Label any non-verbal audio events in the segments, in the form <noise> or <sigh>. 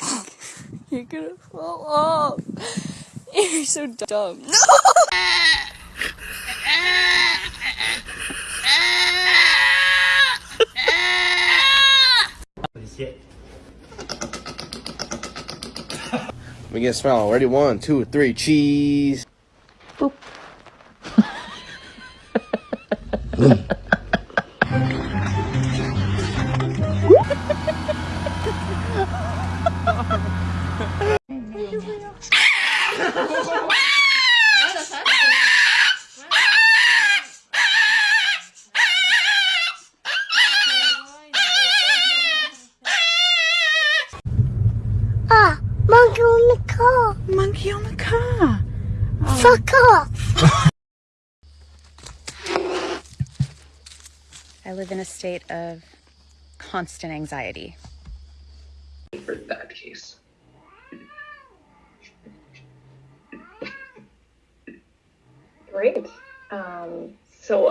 <laughs> You're gonna fall off. You're so dumb. <laughs> No! Me get a smell. Ready? One, two, three. Cheese. Ah, monkey on the car. Monkey on the car. Fuck off. I live in a state of constant anxiety. for that case. Great. Um, so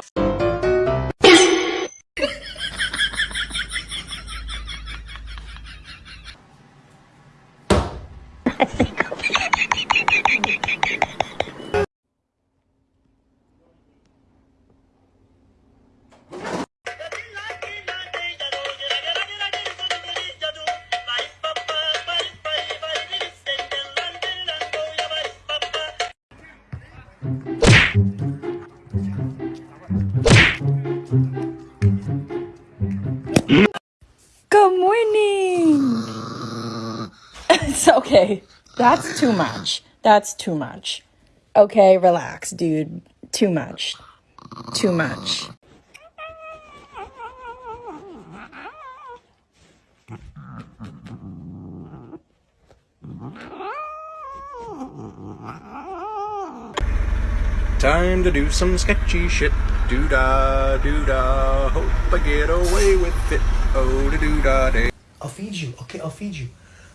okay. That's too much. That's too much. Okay, relax, dude. Too much. Too much. Time to do some sketchy shit. Doo da, doo da. Hope I get away with it. Oh, da doo da day. I'll feed you. Okay, I'll feed you.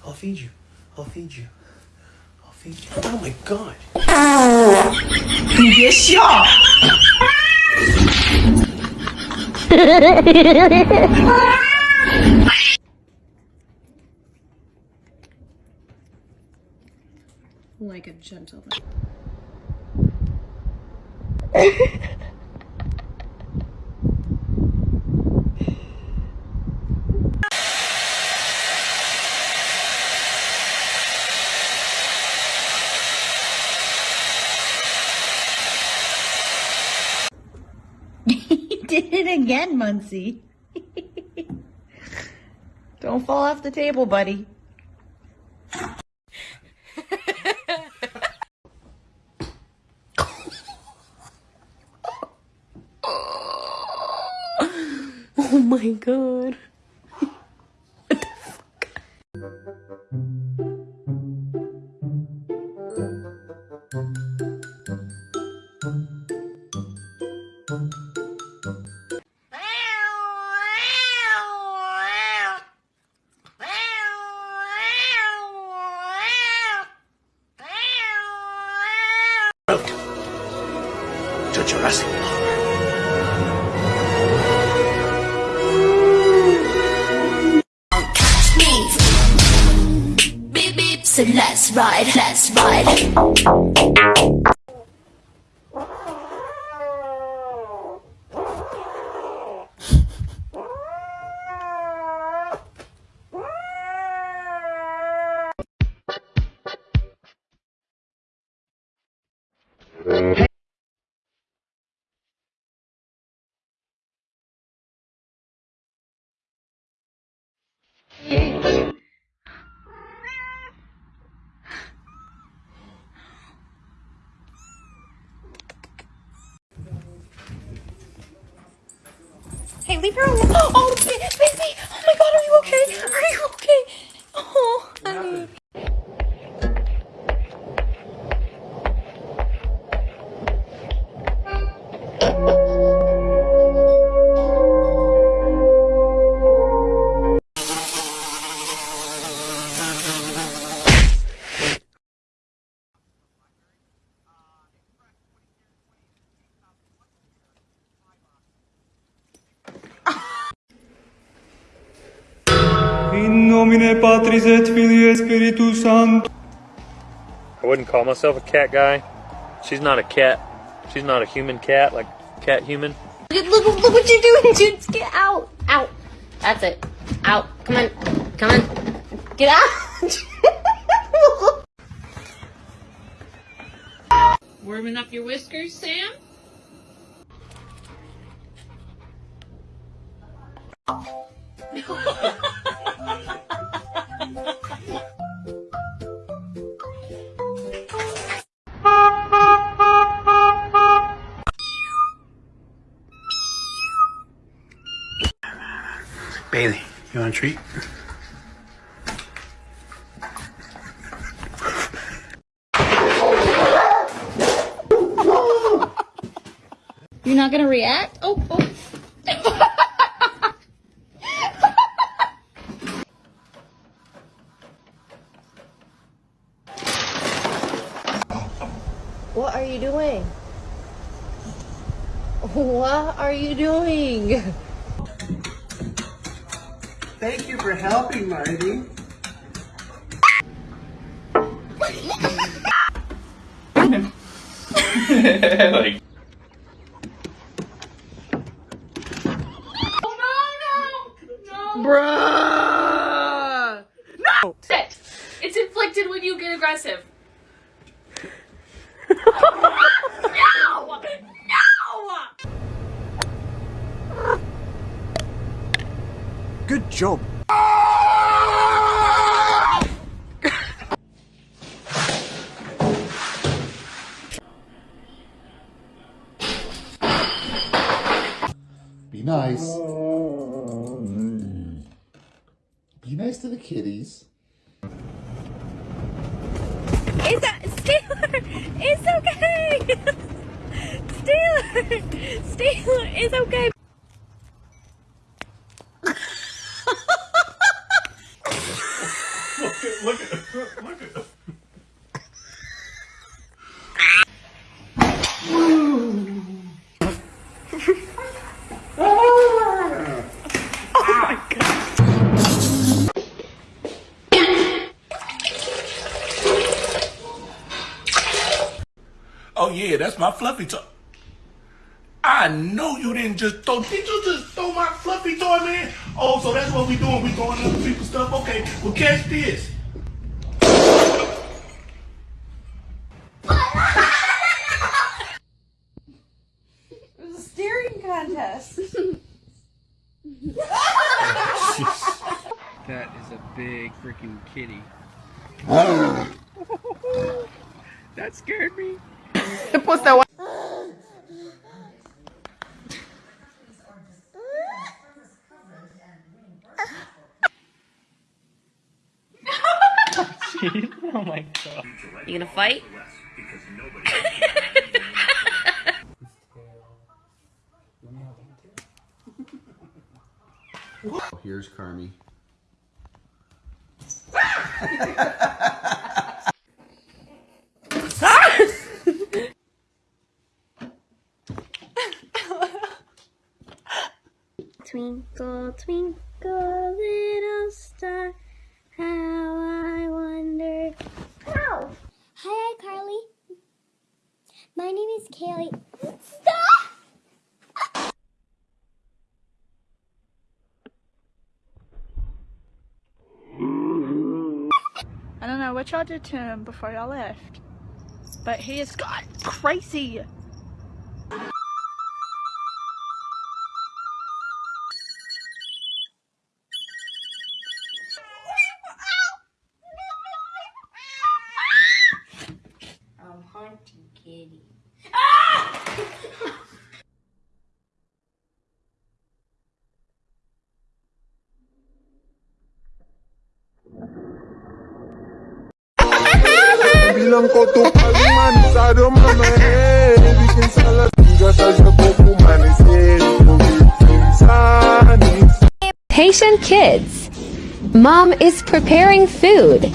I'll feed you. I'll feed you. I'll feed you. Oh my god. 你别笑。 Like a gentleman. <laughs> again, Muncie. Don't fall off the table, buddy. oh my god. What the fuck? Beep beep. So let's ride. Let's ride. Leave her alone. Oh, Domine Patris et Filii et Spiritus Sanctus. I wouldn't call myself a cat guy. She's not a cat. She's not a human cat, like cat human. Look, look, look what you're doing, dudes. Get out. Out. That's it. Out. Come on. Come on. Get out. <laughs> Warming up your whiskers, Sam? <laughs> a treat? You're not gonna react? Oh, oh. What are you doing? What are you doing? Thank you for helping, Marty. like oh, no, no, no. Bruh! Sit. It's inflicted when you get aggressive. Job. Be nice. Be nice to the kitties. Steeler! It's okay! <laughs> Steeler! Steeler, it's okay. That's my fluffy toy. I know you didn't just throw. Did you just throw my fluffy toy, man? Oh, so that's what we doing? We throwing other people's stuff? Okay, well catch this. It was a steering contest. <laughs> That is a big freaking kitty. <laughs> that scared me. Oh my god. You gonna fight? <laughs> Oh, here's Carmi. <laughs> Twinkle, twinkle, little star, how I wonder. Ow! Hi, iCarly. My name is Kaylee. Stop! I don't know what y'all did to him before y'all left, but he has got crazy. Bilang to palman sa dumamahe Bikin sa lasing sa sa buko manisin Patient kids. Mom is preparing food.